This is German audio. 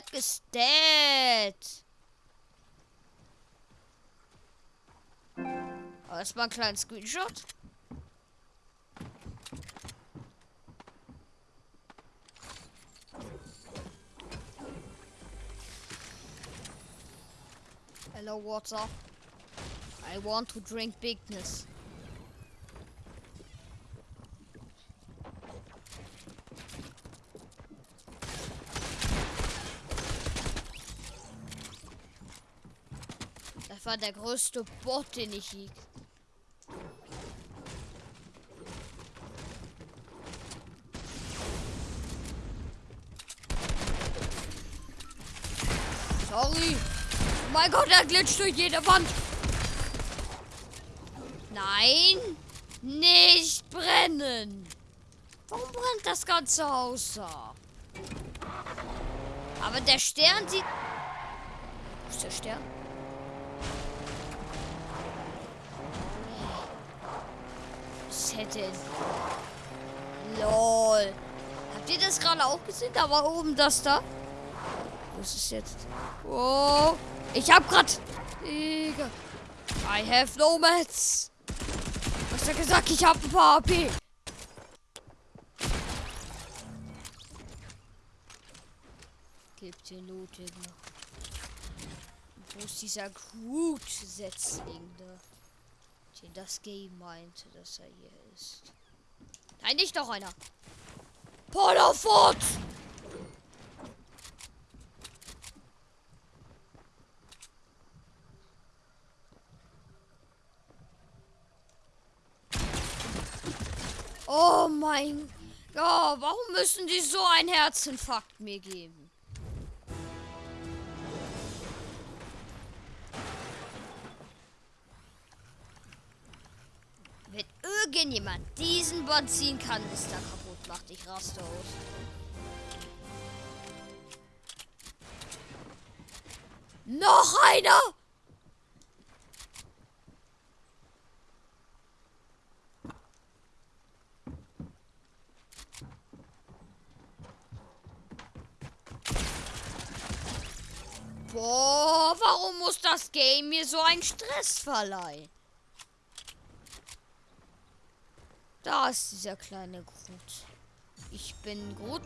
heck is that? Aber erstmal einen kleinen Screenshot. Hello, up? I want to drink bigness. War der größte Bot, den ich hieg. Sorry. Oh mein Gott, er glitscht durch jede Wand. Nein. Nicht brennen. Warum brennt das ganze Haus da? Aber der Stern sieht... Wo ist der Stern? Hätte... LOL. Habt ihr das gerade auch gesehen? Da war oben das da. Wo ist jetzt? Oh. Ich hab grad... I have no mats. Was hat gesagt? Ich hab ein paar AP. Gibt den Loot noch. Wo ist dieser Groot-Setzling da? Den das Game meinte, dass er hier ist. Nein, nicht noch einer. Polofort! Oh mein Gott, warum müssen die so einen Herzinfarkt mir geben? Wenn irgendjemand diesen Bot ziehen kann, ist er kaputt. Macht dich raste aus. Noch einer! Boah, warum muss das Game mir so einen Stress verleihen? Da ist dieser kleine Groot. Ich bin Groot.